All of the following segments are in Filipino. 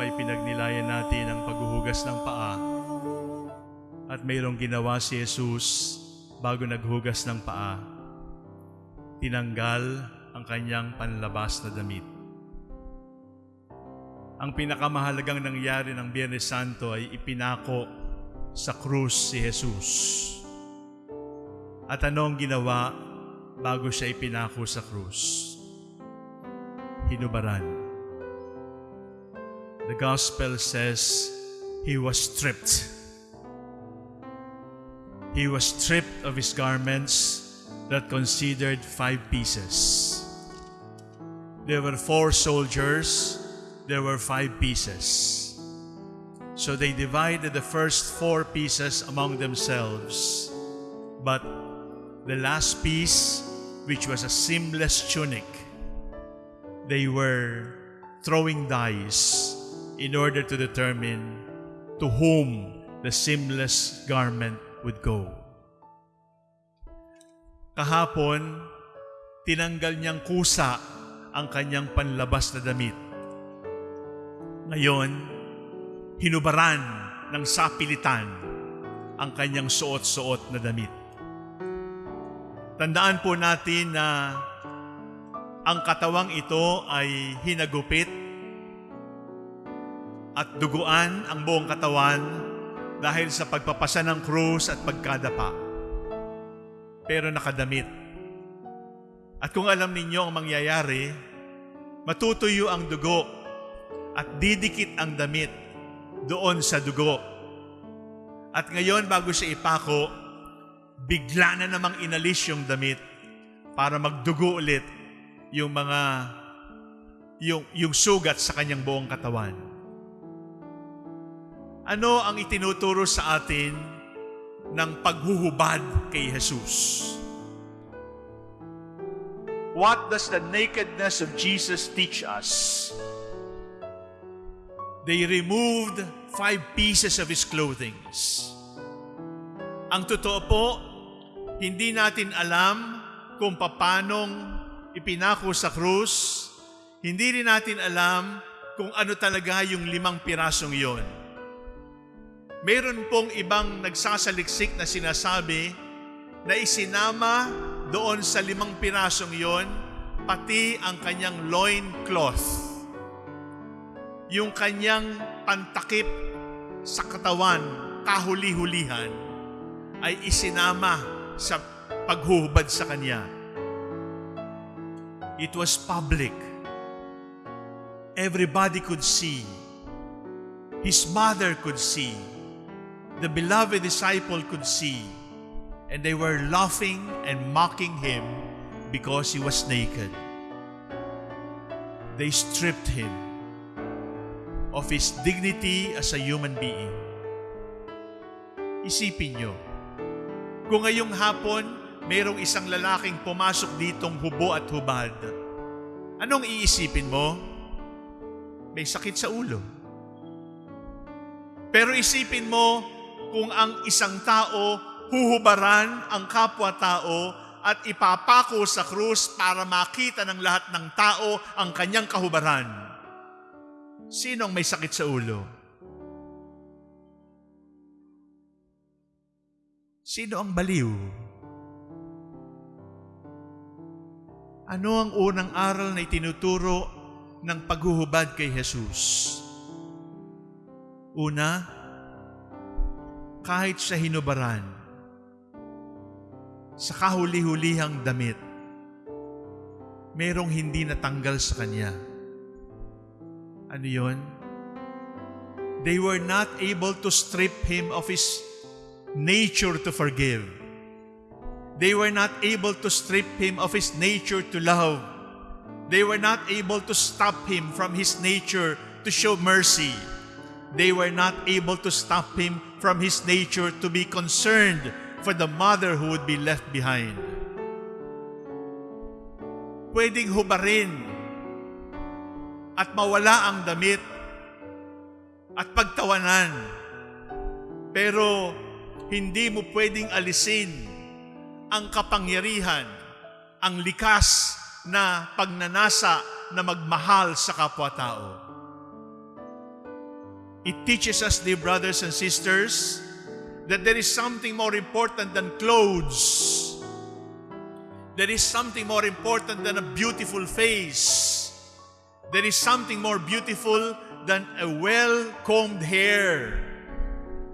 Ay pinagnilayan natin ang paghuhugas ng paa at mayroong ginawa si Jesus bago naghugas ng paa. Tinanggal ang kanyang panlabas na damit. Ang pinakamahalagang nangyari ng Biyernes Santo ay ipinako sa krus si Jesus. At ano ang ginawa bago siya ipinako sa krus? Hinubaran. The gospel says he was stripped. He was stripped of his garments that considered five pieces. There were four soldiers, there were five pieces. So they divided the first four pieces among themselves. But the last piece, which was a seamless tunic, they were throwing dice in order to determine to whom the seamless garment would go. Kahapon, tinanggal niyang kusa ang kanyang panlabas na damit. Ngayon, hinubaran ng sapilitan ang kanyang suot-suot na damit. Tandaan po natin na ang katawang ito ay hinagupit at duguan ang buong katawan dahil sa pagpapasa ng krus at pagkadapa. Pero nakadamit. At kung alam ninyo ang mangyayari, matutuyo ang dugo at didikit ang damit doon sa dugo. At ngayon bago siya ipako, bigla na namang inalis yung damit para magdugo ulit yung mga yung, yung sugat sa kanyang buong katawan. Ano ang itinuturo sa atin ng paghuhubad kay Jesus? What does the nakedness of Jesus teach us? They removed five pieces of His clothing. Ang totoo po, hindi natin alam kung papanong ipinako sa krus. Hindi rin natin alam kung ano talaga yung limang pirasong yon. Meron pong ibang nagsasaliksik na sinasabi na isinama doon sa limang pirasong yon pati ang kanyang loin cloth. Yung kanyang pantakip sa katawan, kahuli-hulihan, ay isinama sa paghuhubad sa kanya. It was public. Everybody could see. His mother could see. The beloved disciple could see. And they were laughing and mocking him because he was naked. They stripped him of his dignity as a human being. Isipin nyo, kung ngayong hapon, mayroong isang lalaking pumasok ditong hubo at hubad, anong iisipin mo? May sakit sa ulo. Pero isipin mo kung ang isang tao huhubaran ang kapwa-tao at ipapako sa krus para makita ng lahat ng tao ang kanyang kahubaran. Sino ang may sakit sa ulo? Sino ang baliw? Ano ang unang aral na itinuturo ng paghuhubad kay Jesus? Una, kahit sa hinubaran, sa kahuli-hulihang damit, merong hindi natanggal sa kanya. Ano yon? They were not able to strip him of his nature to forgive. They were not able to strip him of his nature to love. They were not able to stop him from his nature to show mercy. They were not able to stop him from his nature to be concerned for the mother who would be left behind. Pwedeng hubarin at mawala ang damit at pagtawanan. Pero hindi mo pwedeng alisin ang kapangyarihan, ang likas na pagnanasa na magmahal sa kapwa-tao. It teaches us, dear brothers and sisters, that there is something more important than clothes. There is something more important than a beautiful face. There is something more beautiful than a well-combed hair.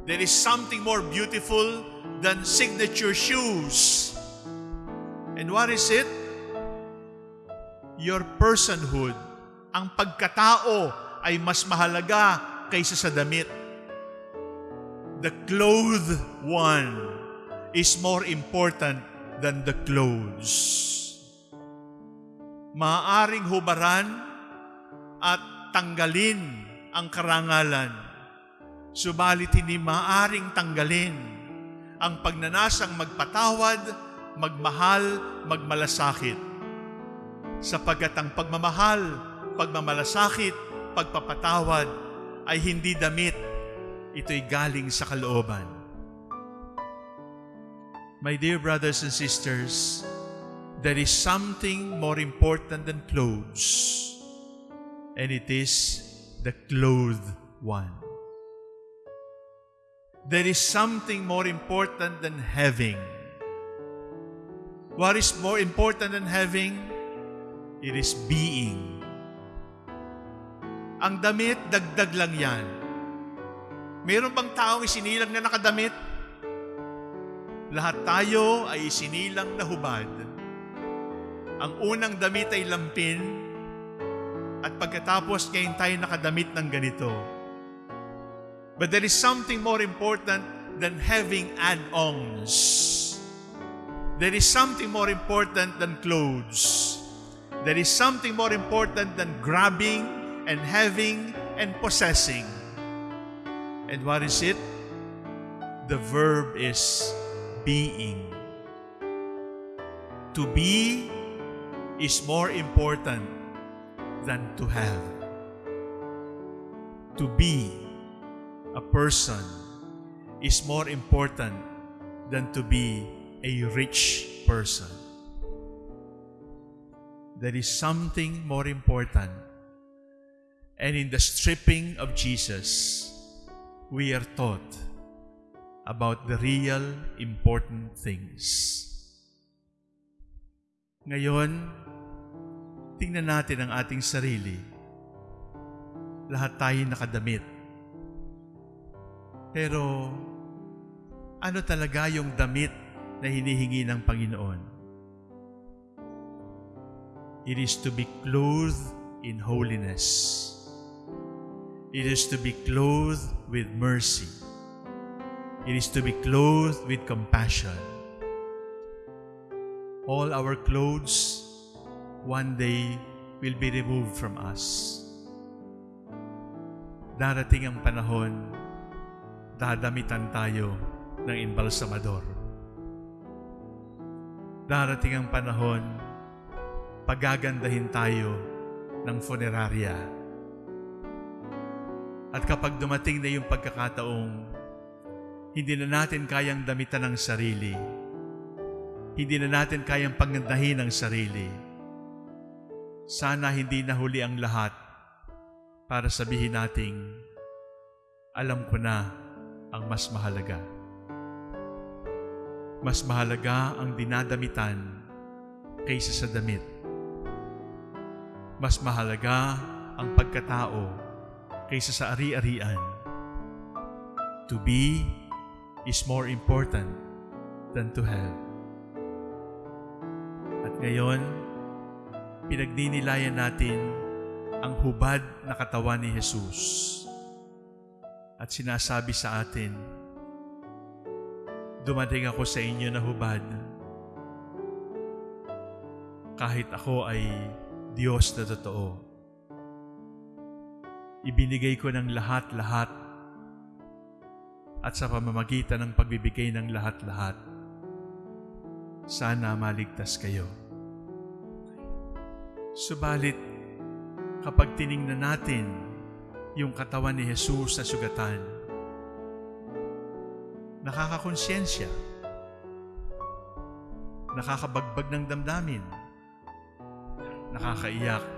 There is something more beautiful than signature shoes. And what is it? Your personhood. Ang pagkatao ay mas mahalaga kaysa sa damit. The clothed one is more important than the clothes. Maaring hubaran at tanggalin ang karangalan. Subalit hindi maaring tanggalin ang pagnanasang magpatawad, magmahal, magmalasakit. Sapagkat ang pagmamahal, pagmamalasakit, pagpapatawad ay hindi damit. Ito'y galing sa kalooban. My dear brothers and sisters, there is something more important than clothes, and it is the clothed one. There is something more important than having. What is more important than having? It is being. Ang damit, dagdag lang yan. Meron bang taong isinilang na nakadamit? Lahat tayo ay isinilang na hubad. Ang unang damit ay lampin at pagkatapos ngayon tayo nakadamit ng ganito. But there is something more important than having add-ons. There is something more important than clothes. There is something more important than grabbing and having and possessing. And what is it? The verb is being. To be is more important than to have. To be a person is more important than to be a rich person. There is something more important. And in the stripping of Jesus, we are taught about the real important things. Ngayon, tingnan natin ang ating sarili. Lahat tayo nakadamit. Pero, ano talaga yung damit na hinihingi ng Panginoon? It is to be clothed in holiness. It is to be clothed with mercy. It is to be clothed with compassion. All our clothes one day will be removed from us. Darating ang panahon, dadamitan tayo ng imbalsamador. Darating ang panahon, pagagandahin tayo ng funeraria. At kapag dumating na yung pagkakataong hindi na natin kayang damitan ng sarili, hindi na natin kayang pagandahin ang sarili, sana hindi nahuli ang lahat para sabihin nating, alam ko na ang mas mahalaga. Mas mahalaga ang dinadamitan kaysa sa damit. Mas mahalaga ang pagkatao kaysa sa ari-arian. To be is more important than to have. At ngayon, pinagninilayan natin ang hubad na katawan ni Jesus. At sinasabi sa atin, Dumating ako sa inyo na hubad. Kahit ako ay Diyos na totoo. Ibinigay ko ng lahat-lahat at sa pamamagitan ng pagbibigay ng lahat-lahat, sana maligtas kayo. Subalit, kapag tiningnan natin yung katawan ni Jesus na sugatan, nakakakonsyensya, nakakabagbag ng damdamin, nakakaiyak.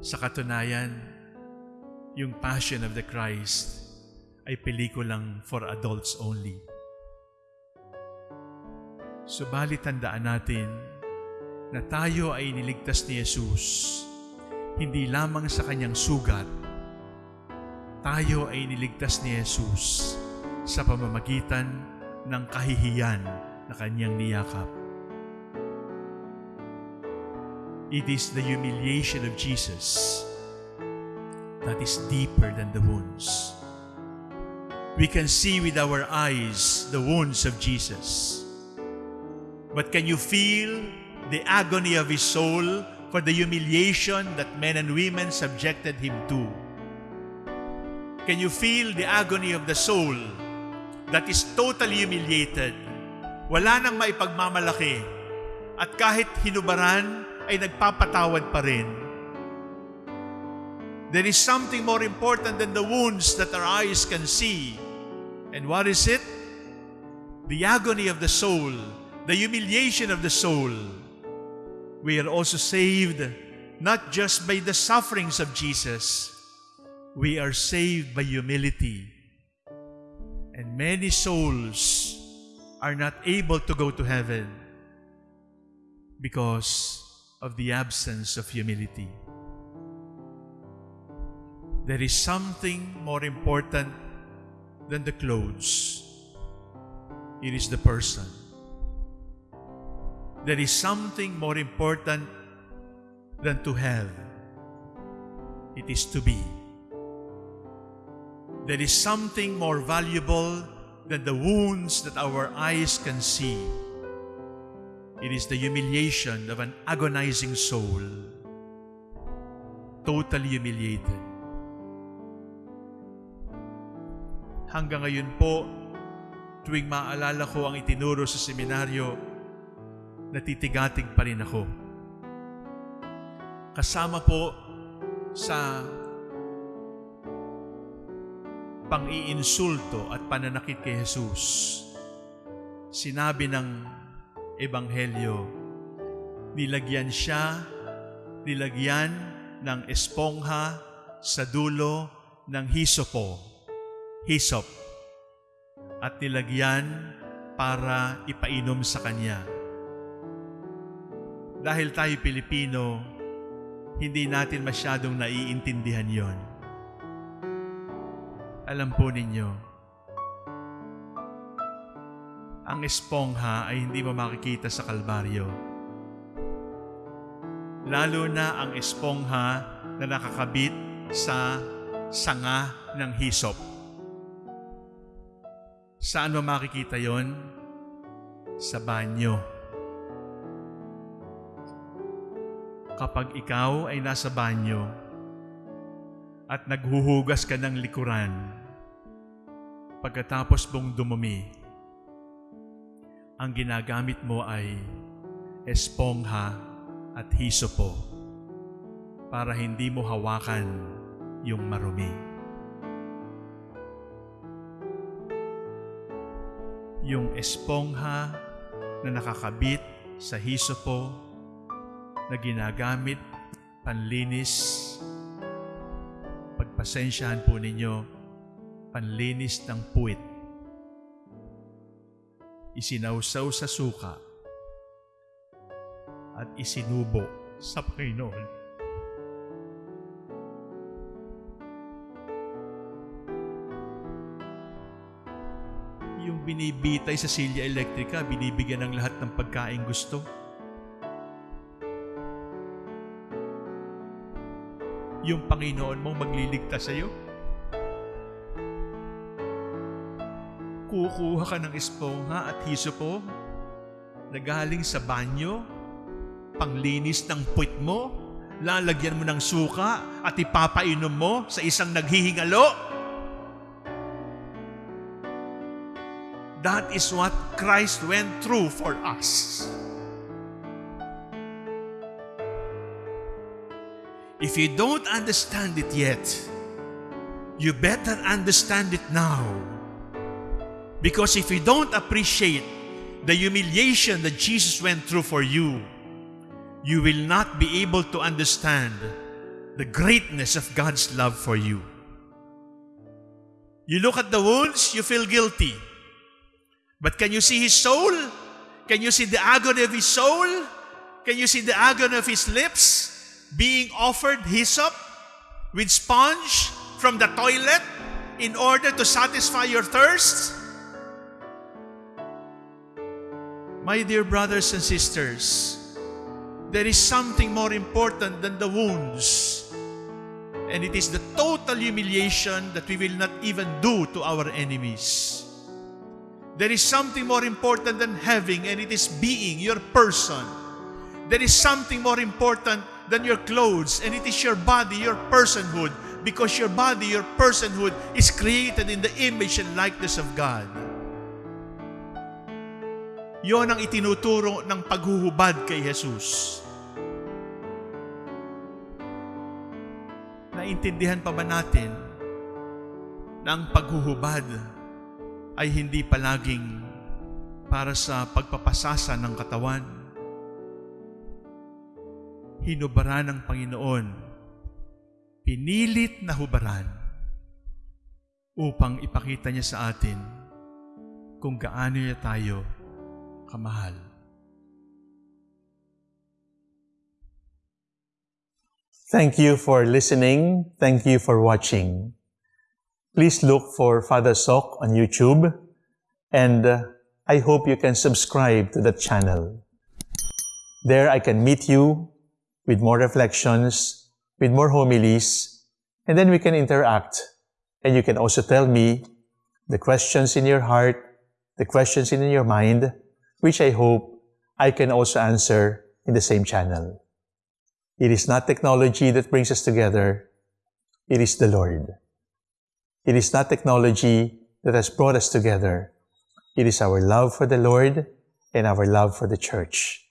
Sa katunayan, yung Passion of the Christ ay pelikulang for adults only. Subalit tandaan natin na tayo ay niligtas ni Jesus hindi lamang sa kanyang sugat, tayo ay niligtas ni Jesus sa pamamagitan ng kahihiyan na kanyang niyakap. It is the humiliation of Jesus that is deeper than the wounds. We can see with our eyes the wounds of Jesus. But can you feel the agony of his soul for the humiliation that men and women subjected him to? Can you feel the agony of the soul that is totally humiliated? Wala nang maipagmamalaki. At kahit hinubaran, ay nagpapatawad pa rin. There is something more important than the wounds that our eyes can see. And what is it? The agony of the soul, the humiliation of the soul. We are also saved not just by the sufferings of Jesus, we are saved by humility. And many souls are not able to go to heaven because of the absence of humility. There is something more important than the clothes. It is the person. There is something more important than to have. It is to be. There is something more valuable than the wounds that our eyes can see. It is the humiliation of an agonizing soul, totally humiliated. Hanggang ngayon po, tuwing maalala ko ang itinuro sa seminaryo, natitigatig pa rin ako. Kasama po sa pang-iinsulto at pananakit kay Jesus, sinabi ng Ebanghelyo, nilagyan siya, nilagyan ng espongha sa dulo ng hisopo hisop at nilagyan para ipainom sa kanya. Dahil tayo Pilipino, hindi natin masyadong naiintindihan yon. Alam po ninyo, ang espongha ay hindi mo makikita sa kalbaryo. Lalo na ang espongha na nakakabit sa sanga ng hisop. Saan mo makikita yon? Sa banyo. Kapag ikaw ay nasa banyo at naghuhugas ka ng likuran, pagkatapos mong dumumi, ang ginagamit mo ay espongha at hisopo para hindi mo hawakan yung marumi. yung espongha na nakakabit sa hisopo na ginagamit panlinis. Pagpasensyahan po ninyo, panlinis ng puwit. Isinausaw sa suka at isinubo sa Panginoon. yung binibitay sa silya elektrika, binibigyan ng lahat ng pagkain gusto. Yung Panginoon mong magliligtas sa iyo. Kukuha ka ng espongha at hisopo na galing sa banyo, panglinis ng puwit mo, lalagyan mo ng suka at ipapainom mo sa isang naghihingalo. That is what Christ went through for us. If you don't understand it yet, you better understand it now. Because if you don't appreciate the humiliation that Jesus went through for you, you will not be able to understand the greatness of God's love for you. You look at the wounds, you feel guilty. But can you see his soul? Can you see the agony of his soul? Can you see the agony of his lips being offered hyssop with sponge from the toilet in order to satisfy your thirst? My dear brothers and sisters, there is something more important than the wounds. And it is the total humiliation that we will not even do to our enemies. There is something more important than having, and it is being your person. There is something more important than your clothes, and it is your body, your personhood, because your body, your personhood is created in the image and likeness of God. Yon ang itinuturo ng paghuhubad kay Jesus. Naintindihan pa ba natin na ang paghuhubad ay hindi palaging para sa pagpapasasa ng katawan? Hinubaran ng Panginoon, pinilit na hubaran upang ipakita niya sa atin kung gaano niya tayo kamahal. Thank you for listening. Thank you for watching. Please look for Father Sok on YouTube and uh, I hope you can subscribe to the channel. There I can meet you with more reflections, with more homilies, and then we can interact. And you can also tell me the questions in your heart, the questions in your mind, which I hope I can also answer in the same channel. It is not technology that brings us together. It is the Lord. It is not technology that has brought us together. It is our love for the Lord and our love for the church.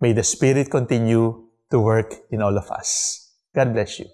May the Spirit continue to work in all of us. God bless you.